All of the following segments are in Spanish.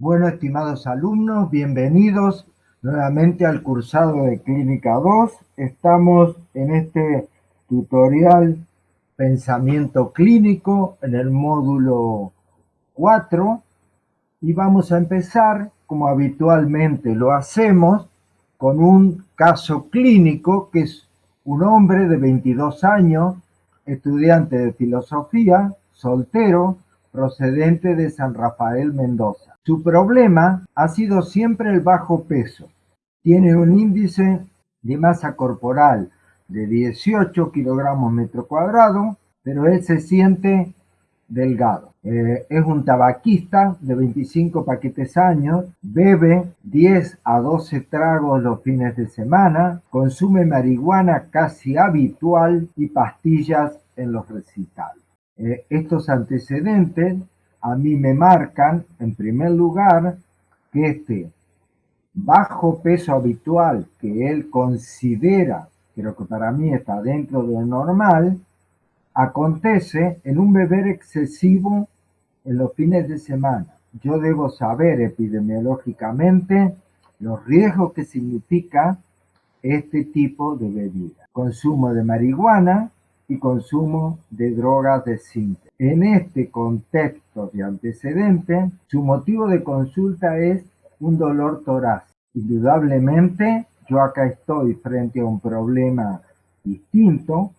Bueno, estimados alumnos, bienvenidos nuevamente al cursado de Clínica 2. Estamos en este tutorial Pensamiento Clínico en el módulo 4 y vamos a empezar, como habitualmente lo hacemos, con un caso clínico que es un hombre de 22 años, estudiante de filosofía, soltero, procedente de San Rafael Mendoza. Su problema ha sido siempre el bajo peso. Tiene un índice de masa corporal de 18 kilogramos metro cuadrado, pero él se siente delgado. Eh, es un tabaquista de 25 paquetes años, bebe 10 a 12 tragos los fines de semana, consume marihuana casi habitual y pastillas en los recitales. Eh, estos antecedentes a mí me marcan, en primer lugar, que este bajo peso habitual que él considera, pero que para mí está dentro de lo normal, acontece en un beber excesivo en los fines de semana. Yo debo saber epidemiológicamente los riesgos que significa este tipo de bebida. Consumo de marihuana, y consumo de drogas de síntesis. En este contexto de antecedente, su motivo de consulta es un dolor torácico. Indudablemente, yo acá estoy frente a un problema distinto.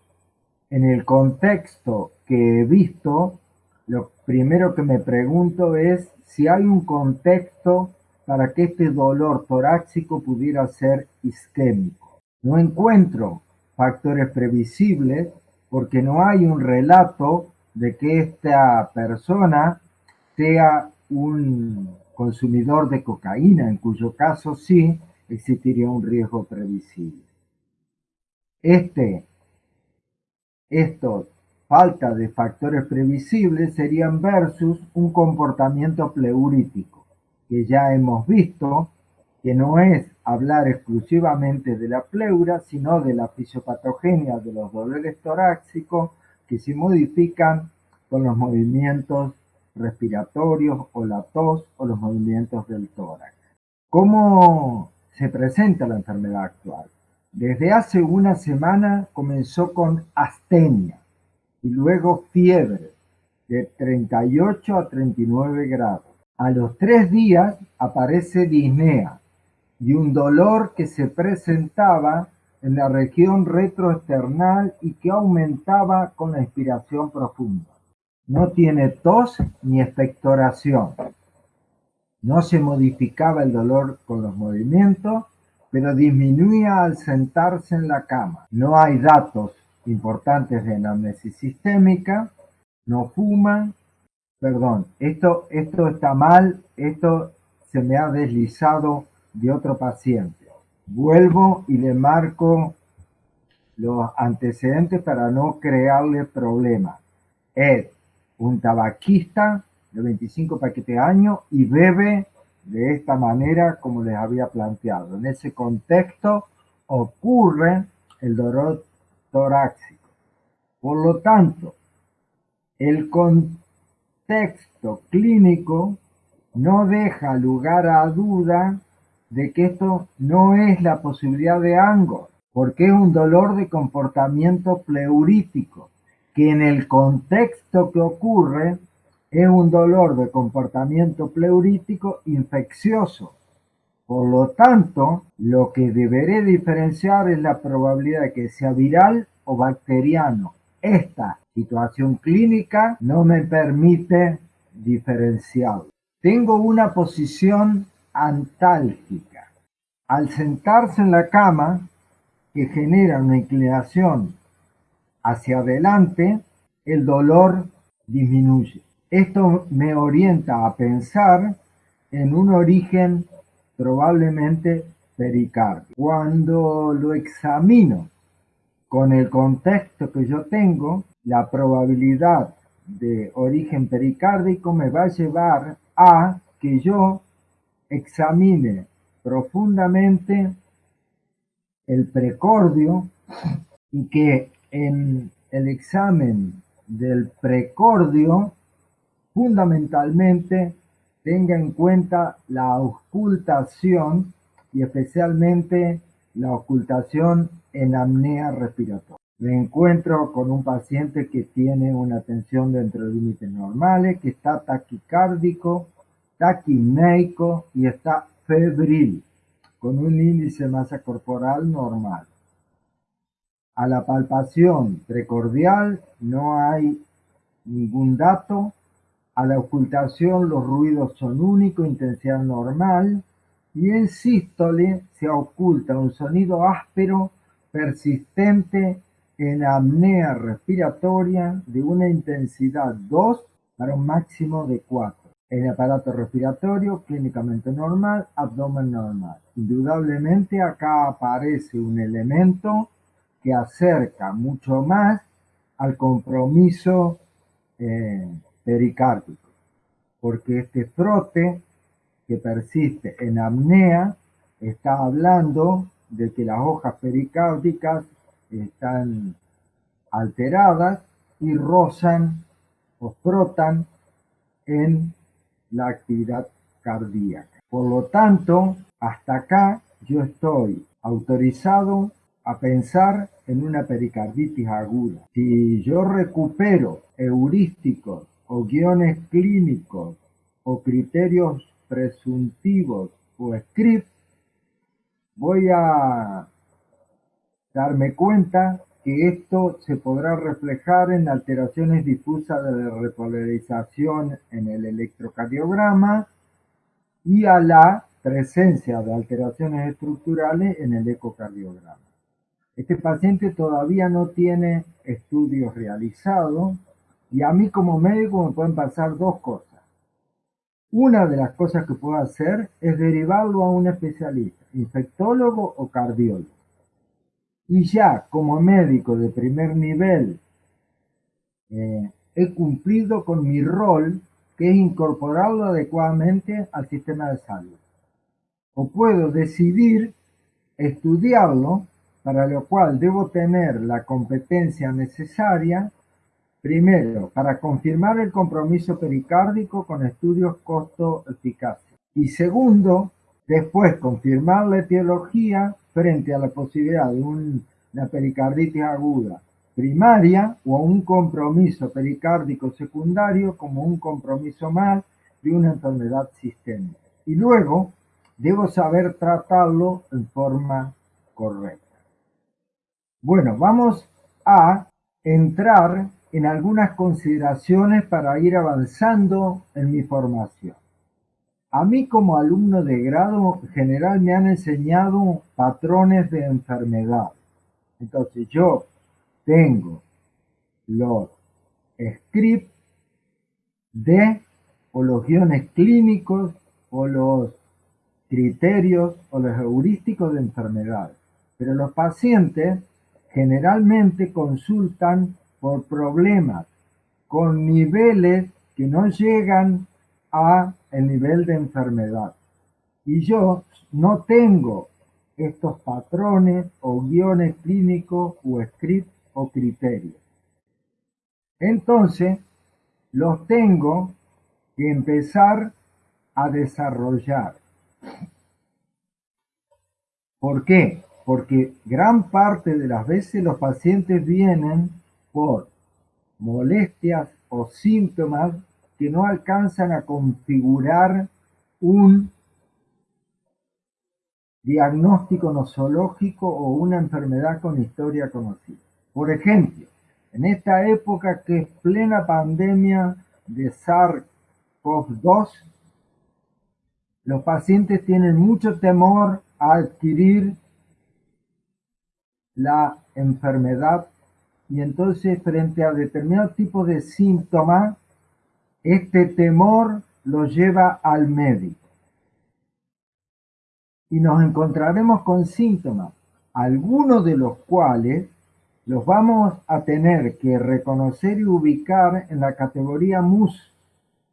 En el contexto que he visto, lo primero que me pregunto es si hay un contexto para que este dolor torácico pudiera ser isquémico. No encuentro factores previsibles porque no hay un relato de que esta persona sea un consumidor de cocaína, en cuyo caso sí existiría un riesgo previsible. Este, estos falta de factores previsibles serían versus un comportamiento pleurítico, que ya hemos visto que no es hablar exclusivamente de la pleura, sino de la fisiopatogenia de los dolores torácicos que se modifican con los movimientos respiratorios o la tos o los movimientos del tórax. ¿Cómo se presenta la enfermedad actual? Desde hace una semana comenzó con astenia y luego fiebre de 38 a 39 grados. A los tres días aparece disnea, y un dolor que se presentaba en la región retroesternal y que aumentaba con la inspiración profunda. No tiene tos ni expectoración. No se modificaba el dolor con los movimientos, pero disminuía al sentarse en la cama. No hay datos importantes de anamnesis sistémica, no fuma, perdón, esto, esto está mal, esto se me ha deslizado de otro paciente. Vuelvo y le marco los antecedentes para no crearle problemas. Es un tabaquista de 25 paquetes años y bebe de esta manera como les había planteado. En ese contexto ocurre el dolor torácico. Por lo tanto, el contexto clínico no deja lugar a duda de que esto no es la posibilidad de Angor, porque es un dolor de comportamiento pleurítico, que en el contexto que ocurre es un dolor de comportamiento pleurítico infeccioso. Por lo tanto, lo que deberé diferenciar es la probabilidad de que sea viral o bacteriano. Esta situación clínica no me permite diferenciarlo. Tengo una posición antálgica. Al sentarse en la cama, que genera una inclinación hacia adelante, el dolor disminuye. Esto me orienta a pensar en un origen probablemente pericárdico. Cuando lo examino con el contexto que yo tengo, la probabilidad de origen pericárdico me va a llevar a que yo examine profundamente el precordio y que en el examen del precordio fundamentalmente tenga en cuenta la ocultación y especialmente la ocultación en apnea respiratoria. Me encuentro con un paciente que tiene una tensión dentro de límites normales, que está taquicárdico, taquimeico y está febril, con un índice de masa corporal normal. A la palpación precordial no hay ningún dato. A la ocultación los ruidos son únicos, intensidad normal. Y en sístole se oculta un sonido áspero, persistente, en apnea respiratoria de una intensidad 2 para un máximo de 4. En aparato respiratorio clínicamente normal, abdomen normal. Indudablemente acá aparece un elemento que acerca mucho más al compromiso eh, pericárdico, porque este frote que persiste en apnea está hablando de que las hojas pericárdicas están alteradas y rozan o frotan en la actividad cardíaca. Por lo tanto, hasta acá yo estoy autorizado a pensar en una pericarditis aguda. Si yo recupero heurísticos o guiones clínicos o criterios presuntivos o scripts, voy a darme cuenta que esto se podrá reflejar en alteraciones difusas de repolarización en el electrocardiograma y a la presencia de alteraciones estructurales en el ecocardiograma. Este paciente todavía no tiene estudios realizados y a mí como médico me pueden pasar dos cosas. Una de las cosas que puedo hacer es derivarlo a un especialista, infectólogo o cardiólogo. Y ya como médico de primer nivel eh, he cumplido con mi rol, que es incorporarlo adecuadamente al sistema de salud. O puedo decidir estudiarlo para lo cual debo tener la competencia necesaria, primero, para confirmar el compromiso pericárdico con estudios costo-eficacia. Y segundo, después confirmar la etiología frente a la posibilidad de una pericarditis aguda primaria o un compromiso pericárdico secundario como un compromiso más de una enfermedad sistémica. Y luego, debo saber tratarlo en forma correcta. Bueno, vamos a entrar en algunas consideraciones para ir avanzando en mi formación. A mí como alumno de grado general me han enseñado patrones de enfermedad. Entonces yo tengo los scripts de o los guiones clínicos o los criterios o los heurísticos de enfermedad. Pero los pacientes generalmente consultan por problemas con niveles que no llegan a el nivel de enfermedad. Y yo no tengo estos patrones o guiones clínicos o scripts o criterios. Entonces, los tengo que empezar a desarrollar. ¿Por qué? porque gran parte de las veces los pacientes vienen por molestias o síntomas que no alcanzan a configurar un diagnóstico nosológico o una enfermedad con historia conocida. Por ejemplo, en esta época que es plena pandemia de SARS-CoV-2, los pacientes tienen mucho temor a adquirir la enfermedad y entonces frente a determinados tipos de síntomas, este temor lo lleva al médico. Y nos encontraremos con síntomas, algunos de los cuales los vamos a tener que reconocer y ubicar en la categoría MUS.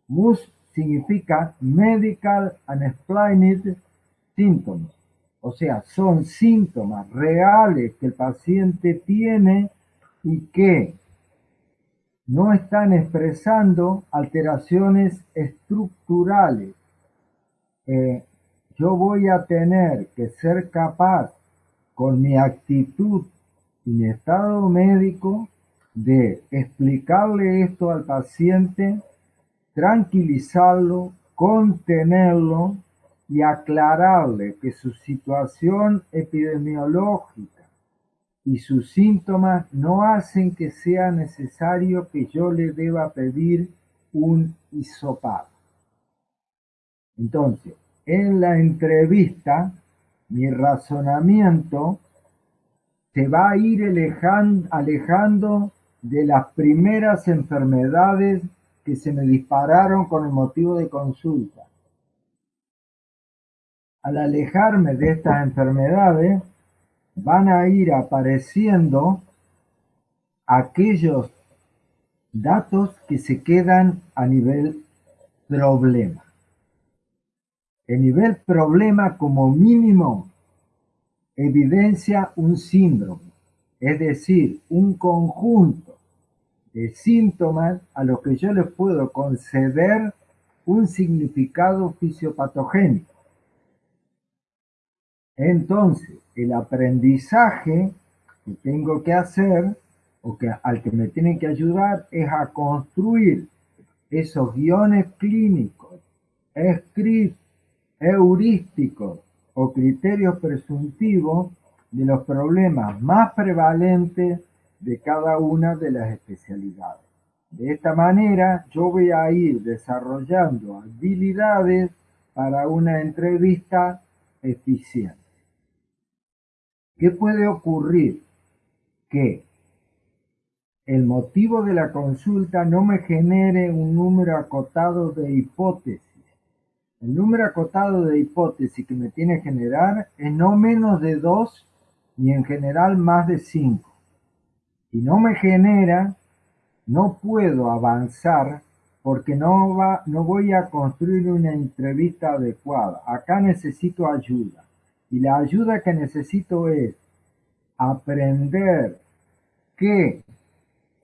MUS significa Medical Unexplained Symptoms. O sea, son síntomas reales que el paciente tiene y que no están expresando alteraciones estructurales. Eh, yo voy a tener que ser capaz con mi actitud y mi estado médico de explicarle esto al paciente, tranquilizarlo, contenerlo y aclararle que su situación epidemiológica y sus síntomas no hacen que sea necesario que yo le deba pedir un hisopado. Entonces, en la entrevista, mi razonamiento se va a ir alejando de las primeras enfermedades que se me dispararon con el motivo de consulta. Al alejarme de estas enfermedades, van a ir apareciendo aquellos datos que se quedan a nivel problema. El nivel problema como mínimo evidencia un síndrome, es decir, un conjunto de síntomas a los que yo les puedo conceder un significado fisiopatogénico. Entonces, el aprendizaje que tengo que hacer o que al que me tienen que ayudar es a construir esos guiones clínicos, escritos heurísticos o criterios presuntivos de los problemas más prevalentes de cada una de las especialidades. De esta manera yo voy a ir desarrollando habilidades para una entrevista eficiente. ¿Qué puede ocurrir? Que el motivo de la consulta no me genere un número acotado de hipótesis el número acotado de hipótesis que me tiene que generar es no menos de 2 ni en general más de 5. Si no me genera, no puedo avanzar porque no, va, no voy a construir una entrevista adecuada. Acá necesito ayuda. Y la ayuda que necesito es aprender qué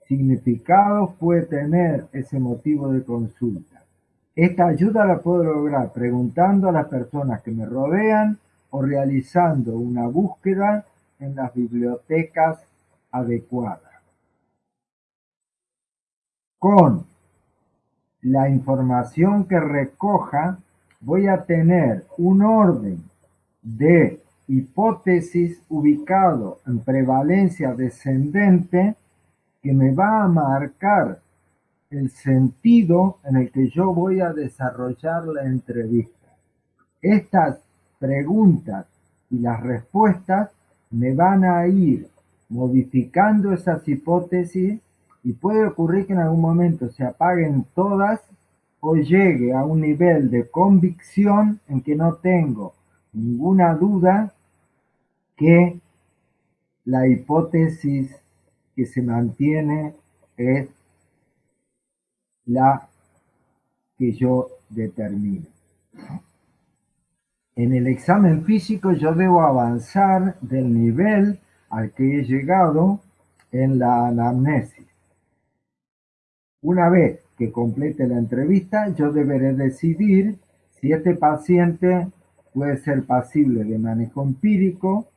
significado puede tener ese motivo de consulta. Esta ayuda la puedo lograr preguntando a las personas que me rodean o realizando una búsqueda en las bibliotecas adecuadas. Con la información que recoja voy a tener un orden de hipótesis ubicado en prevalencia descendente que me va a marcar el sentido en el que yo voy a desarrollar la entrevista. Estas preguntas y las respuestas me van a ir modificando esas hipótesis y puede ocurrir que en algún momento se apaguen todas o llegue a un nivel de convicción en que no tengo ninguna duda que la hipótesis que se mantiene es la que yo determino. En el examen físico yo debo avanzar del nivel al que he llegado en la anamnesis. Una vez que complete la entrevista, yo deberé decidir si este paciente puede ser pasible de manejo empírico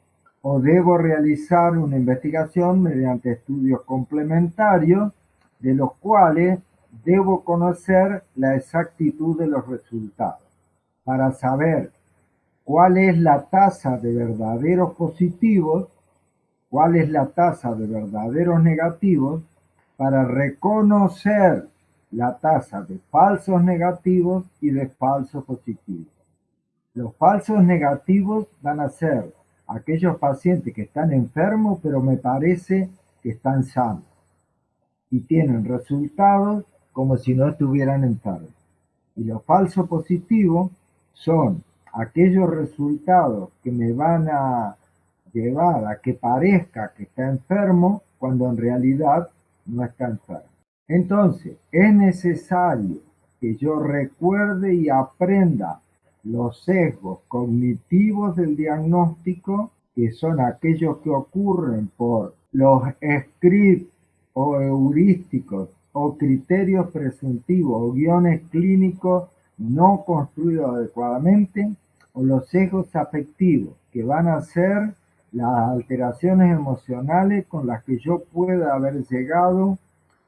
o debo realizar una investigación mediante estudios complementarios de los cuales debo conocer la exactitud de los resultados para saber cuál es la tasa de verdaderos positivos, cuál es la tasa de verdaderos negativos, para reconocer la tasa de falsos negativos y de falsos positivos. Los falsos negativos van a ser aquellos pacientes que están enfermos, pero me parece que están sanos y tienen resultados como si no estuvieran enfermos. Y los falsos positivos son aquellos resultados que me van a llevar a que parezca que está enfermo cuando en realidad no está enfermo. Entonces, es necesario que yo recuerde y aprenda los sesgos cognitivos del diagnóstico, que son aquellos que ocurren por los scripts o heurísticos o criterios presuntivos o guiones clínicos no construido adecuadamente o los sesgos afectivos, que van a ser las alteraciones emocionales con las que yo pueda haber llegado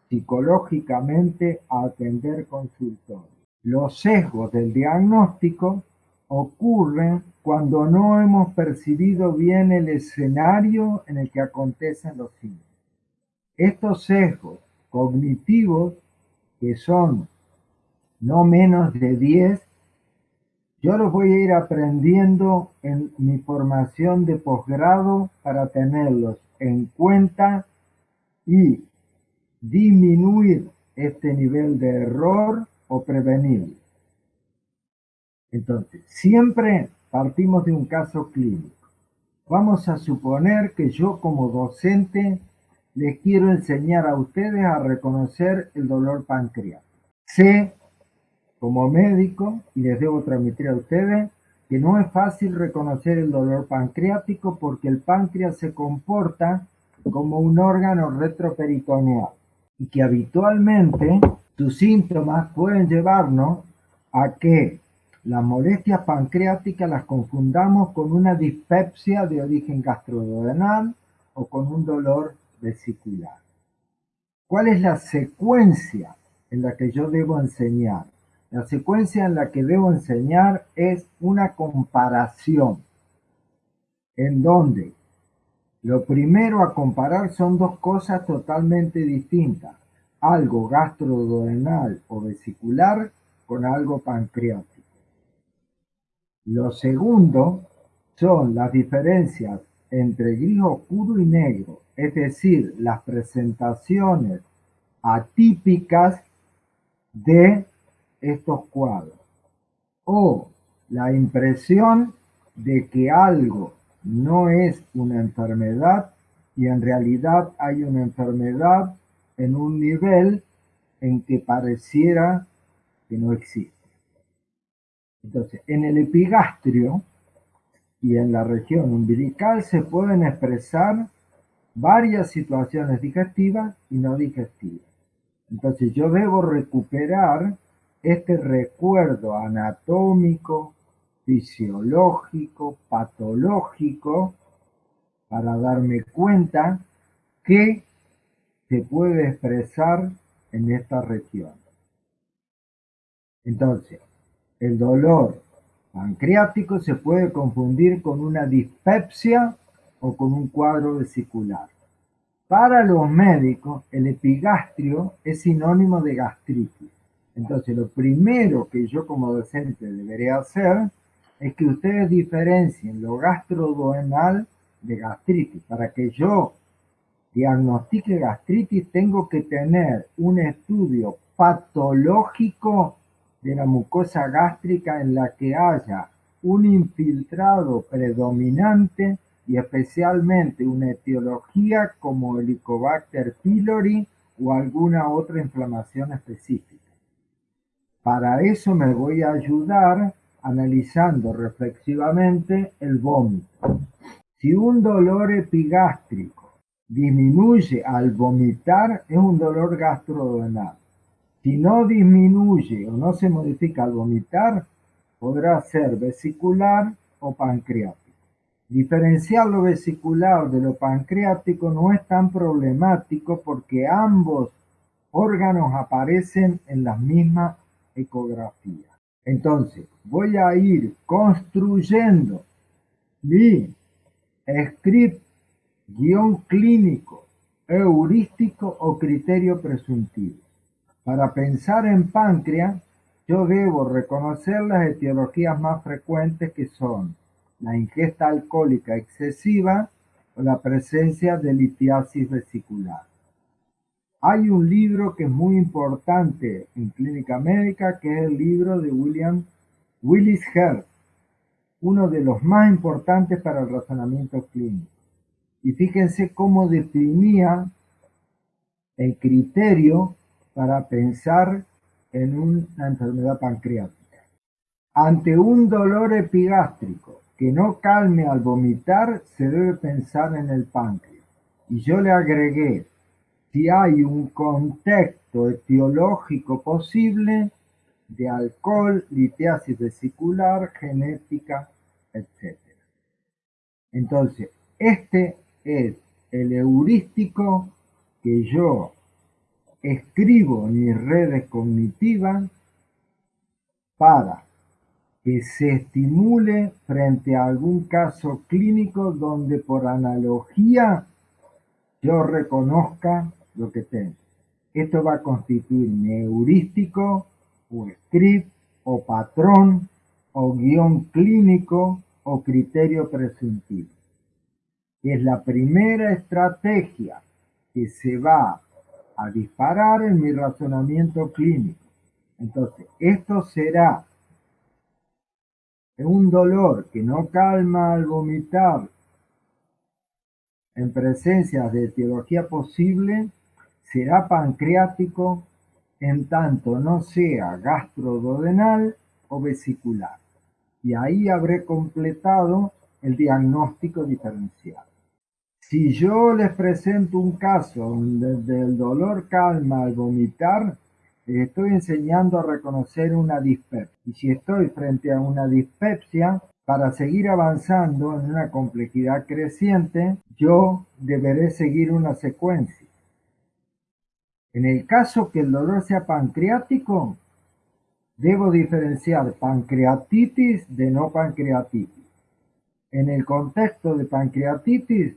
psicológicamente a atender consultorio. Los sesgos del diagnóstico ocurren cuando no hemos percibido bien el escenario en el que acontecen los síntomas. Estos sesgos cognitivos, que son no menos de 10, yo los voy a ir aprendiendo en mi formación de posgrado para tenerlos en cuenta y disminuir este nivel de error o prevenirlo. Entonces, siempre partimos de un caso clínico. Vamos a suponer que yo como docente les quiero enseñar a ustedes a reconocer el dolor pancreático. Sé como médico, y les debo transmitir a ustedes, que no es fácil reconocer el dolor pancreático porque el páncreas se comporta como un órgano retroperitoneal y que habitualmente sus síntomas pueden llevarnos a que las molestias pancreáticas las confundamos con una dispepsia de origen gastroduodenal o con un dolor vesicular. ¿Cuál es la secuencia en la que yo debo enseñar? La secuencia en la que debo enseñar es una comparación, en donde lo primero a comparar son dos cosas totalmente distintas, algo gastroduodenal o vesicular con algo pancreático. Lo segundo son las diferencias entre gris oscuro y negro, es decir, las presentaciones atípicas de estos cuadros o la impresión de que algo no es una enfermedad y en realidad hay una enfermedad en un nivel en que pareciera que no existe. Entonces, en el epigastrio y en la región umbilical se pueden expresar varias situaciones digestivas y no digestivas. Entonces yo debo recuperar este recuerdo anatómico, fisiológico, patológico, para darme cuenta que se puede expresar en esta región. Entonces, el dolor pancreático se puede confundir con una dispepsia o con un cuadro vesicular. Para los médicos, el epigastrio es sinónimo de gastritis. Entonces, lo primero que yo como docente debería hacer es que ustedes diferencien lo gastroduodenal de gastritis. Para que yo diagnostique gastritis, tengo que tener un estudio patológico de la mucosa gástrica en la que haya un infiltrado predominante y especialmente una etiología como Helicobacter pylori o alguna otra inflamación específica. Para eso me voy a ayudar analizando reflexivamente el vómito. Si un dolor epigástrico disminuye al vomitar, es un dolor gastroduodenal. Si no disminuye o no se modifica al vomitar, podrá ser vesicular o pancreático. Diferenciar lo vesicular de lo pancreático no es tan problemático porque ambos órganos aparecen en las mismas ecografía. Entonces, voy a ir construyendo mi script, guion clínico, heurístico o criterio presuntivo. Para pensar en páncreas, yo debo reconocer las etiologías más frecuentes que son la ingesta alcohólica excesiva o la presencia de litiasis vesicular. Hay un libro que es muy importante en clínica médica, que es el libro de William Willis Herr, uno de los más importantes para el razonamiento clínico. Y fíjense cómo definía el criterio para pensar en una enfermedad pancreática. Ante un dolor epigástrico que no calme al vomitar, se debe pensar en el páncreas. Y yo le agregué si hay un contexto etiológico posible, de alcohol, litiasis vesicular, genética, etc. Entonces, este es el heurístico que yo escribo en mis redes cognitivas para que se estimule frente a algún caso clínico donde por analogía yo reconozca lo que tengo. Esto va a constituir mi heurístico o script o patrón o guion clínico o criterio presuntivo. Es la primera estrategia que se va a disparar en mi razonamiento clínico. Entonces, esto será un dolor que no calma al vomitar en presencia de etiología posible, será pancreático en tanto no sea gastroduodenal o vesicular. Y ahí habré completado el diagnóstico diferencial. Si yo les presento un caso donde el dolor calma al vomitar, estoy enseñando a reconocer una dispepsia. Y si estoy frente a una dispepsia, para seguir avanzando en una complejidad creciente, yo deberé seguir una secuencia. En el caso que el dolor sea pancreático, debo diferenciar pancreatitis de no pancreatitis. En el contexto de pancreatitis,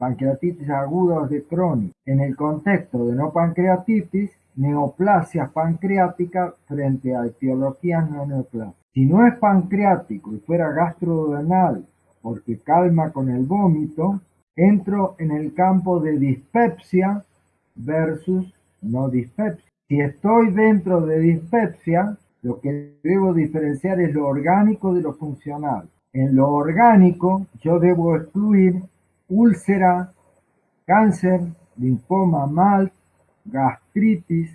pancreatitis aguda de crónica. En el contexto de no pancreatitis, neoplasias pancreáticas frente a etiologías no neoplásicas. Si no es pancreático y fuera gastrodenal porque calma con el vómito, entro en el campo de dispepsia versus no dispepsia. Si estoy dentro de dispepsia, lo que debo diferenciar es lo orgánico de lo funcional. En lo orgánico, yo debo excluir úlcera, cáncer, linfoma mal, gastritis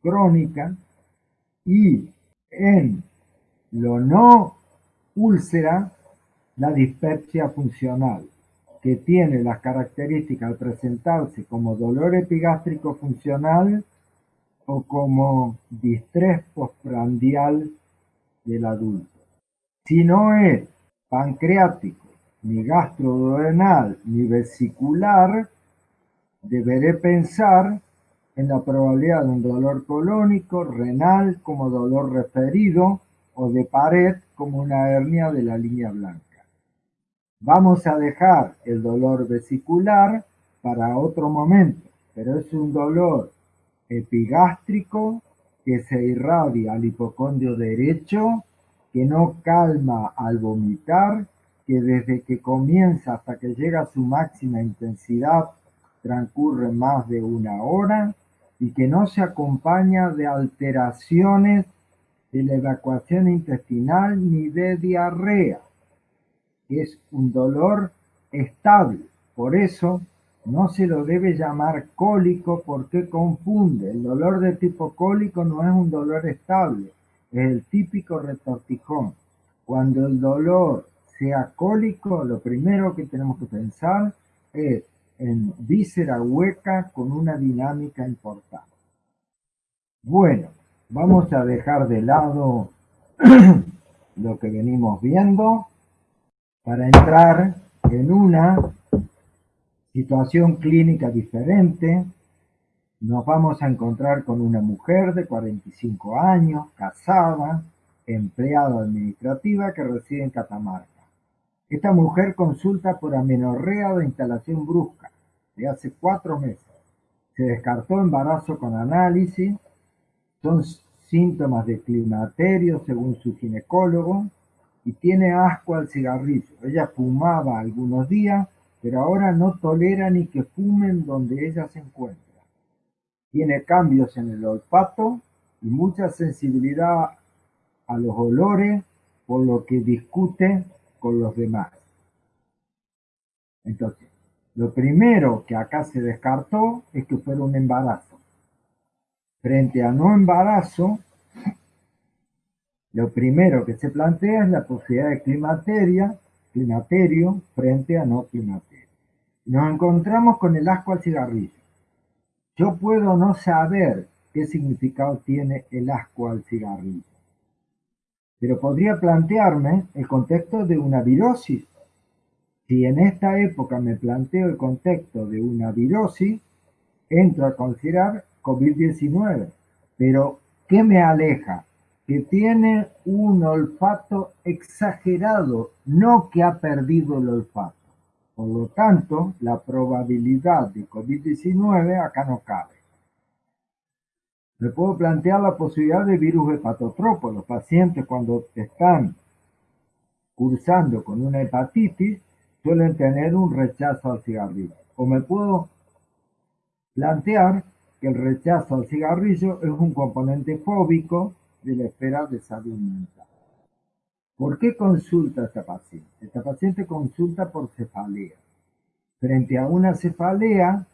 crónica y en lo no úlcera, la dispepsia funcional que tiene las características al presentarse como dolor epigástrico funcional o como distrés postprandial del adulto. Si no es pancreático, ni gastroduodenal, ni vesicular, deberé pensar en la probabilidad de un dolor colónico, renal como dolor referido o de pared como una hernia de la línea blanca. Vamos a dejar el dolor vesicular para otro momento, pero es un dolor epigástrico que se irradia al hipocondrio derecho, que no calma al vomitar, que desde que comienza hasta que llega a su máxima intensidad transcurre más de una hora y que no se acompaña de alteraciones de la evacuación intestinal ni de diarrea es un dolor estable. Por eso no se lo debe llamar cólico porque confunde. El dolor de tipo cólico no es un dolor estable, es el típico retortijón. Cuando el dolor sea lo primero que tenemos que pensar es en víscera hueca con una dinámica importante. Bueno, vamos a dejar de lado lo que venimos viendo para entrar en una situación clínica diferente. Nos vamos a encontrar con una mujer de 45 años, casada, empleada administrativa que reside en Catamarca. Esta mujer consulta por amenorrea de instalación brusca de hace cuatro meses. Se descartó embarazo con análisis, son síntomas de climaterio según su ginecólogo, y tiene asco al cigarrillo. Ella fumaba algunos días, pero ahora no tolera ni que fumen donde ella se encuentra. Tiene cambios en el olfato y mucha sensibilidad a los olores, por lo que discute con los demás. Entonces, lo primero que acá se descartó es que fuera un embarazo. Frente a no embarazo, lo primero que se plantea es la posibilidad de climateria, climaterio frente a no climaterio. Nos encontramos con el asco al cigarrillo. Yo puedo no saber qué significado tiene el asco al cigarrillo. Pero podría plantearme el contexto de una virosis. Si en esta época me planteo el contexto de una virosis, entro a considerar COVID-19. Pero, ¿qué me aleja? Que tiene un olfato exagerado, no que ha perdido el olfato. Por lo tanto, la probabilidad de COVID-19 acá no cabe. Me puedo plantear la posibilidad de virus hepatotropo. Los pacientes cuando están cursando con una hepatitis suelen tener un rechazo al cigarrillo. O me puedo plantear que el rechazo al cigarrillo es un componente fóbico de la esfera de salud mental. ¿Por qué consulta esta paciente? Esta paciente consulta por cefalea. Frente a una cefalea,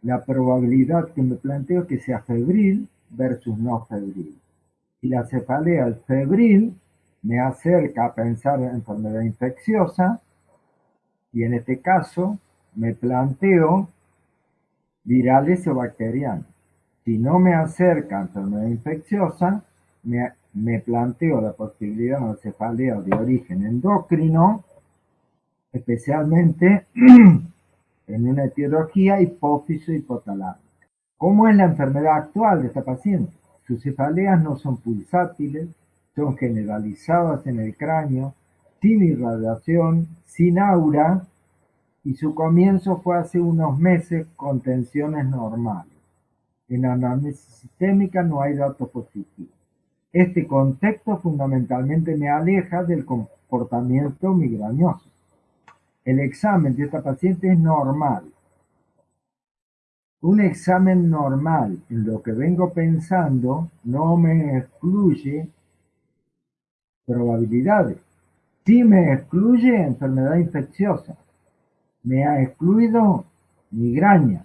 la probabilidad que me planteo es que sea febril versus no febril. Y la cefalea es febril, me acerca a pensar en enfermedad infecciosa y en este caso me planteo virales o bacterianos. Si no me acerca a enfermedad infecciosa, me, me planteo la posibilidad de una cefalea de origen endocrino, especialmente en una etiología hipófiso ¿Cómo es la enfermedad actual de esta paciente? Sus cefaleas no son pulsátiles, son generalizadas en el cráneo, sin irradiación, sin aura, y su comienzo fue hace unos meses con tensiones normales. En anamnesis sistémica no hay datos positivos. Este contexto fundamentalmente me aleja del comportamiento migrañoso. El examen de esta paciente es normal, un examen normal en lo que vengo pensando no me excluye probabilidades. Sí me excluye enfermedad infecciosa. Me ha excluido migraña,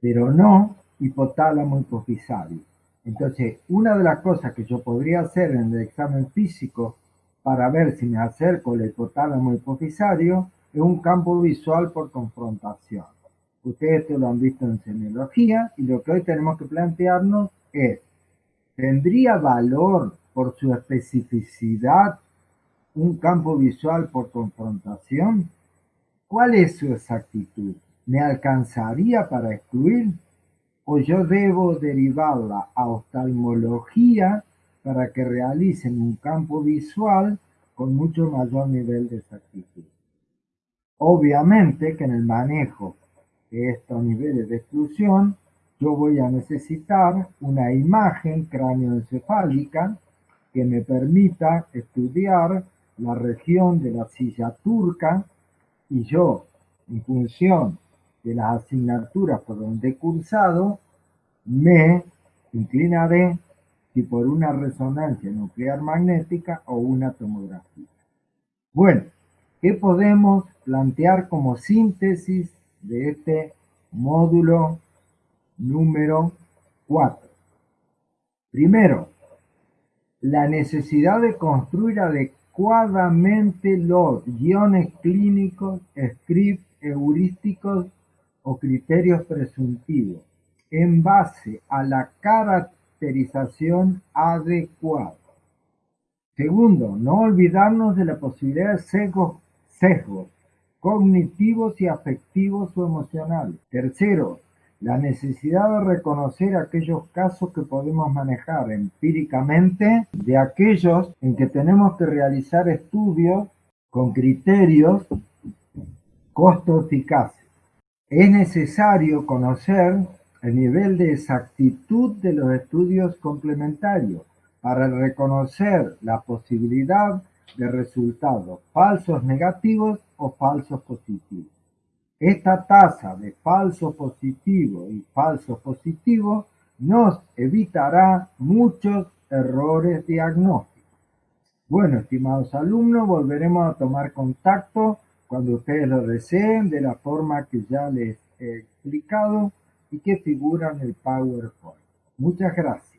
pero no hipotálamo hipofisario. Entonces, una de las cosas que yo podría hacer en el examen físico para ver si me acerco al hipotálamo hipofisario es un campo visual por confrontación. Ustedes esto lo han visto en semiología y lo que hoy tenemos que plantearnos es, ¿tendría valor por su especificidad un campo visual por confrontación? ¿Cuál es su exactitud? ¿Me alcanzaría para excluir? ¿O yo debo derivarla a oftalmología para que realicen un campo visual con mucho mayor nivel de exactitud? Obviamente que en el manejo estos niveles de exclusión, yo voy a necesitar una imagen cráneoencefálica que me permita estudiar la región de la silla turca y yo, en función de las asignaturas por donde he cursado, me inclinaré si por una resonancia nuclear magnética o una tomografía. Bueno, ¿qué podemos plantear como síntesis de este módulo número 4. Primero, la necesidad de construir adecuadamente los guiones clínicos, scripts, heurísticos o criterios presuntivos en base a la caracterización adecuada. Segundo, no olvidarnos de la posibilidad de sesgos, cognitivos y afectivos o emocionales. Tercero, la necesidad de reconocer aquellos casos que podemos manejar empíricamente de aquellos en que tenemos que realizar estudios con criterios costo-eficaces. Es necesario conocer el nivel de exactitud de los estudios complementarios para reconocer la posibilidad de resultados falsos negativos o falsos positivos. Esta tasa de falso positivo y falso positivo nos evitará muchos errores diagnósticos. Bueno, estimados alumnos, volveremos a tomar contacto cuando ustedes lo deseen de la forma que ya les he explicado y que figura en el PowerPoint. Muchas gracias.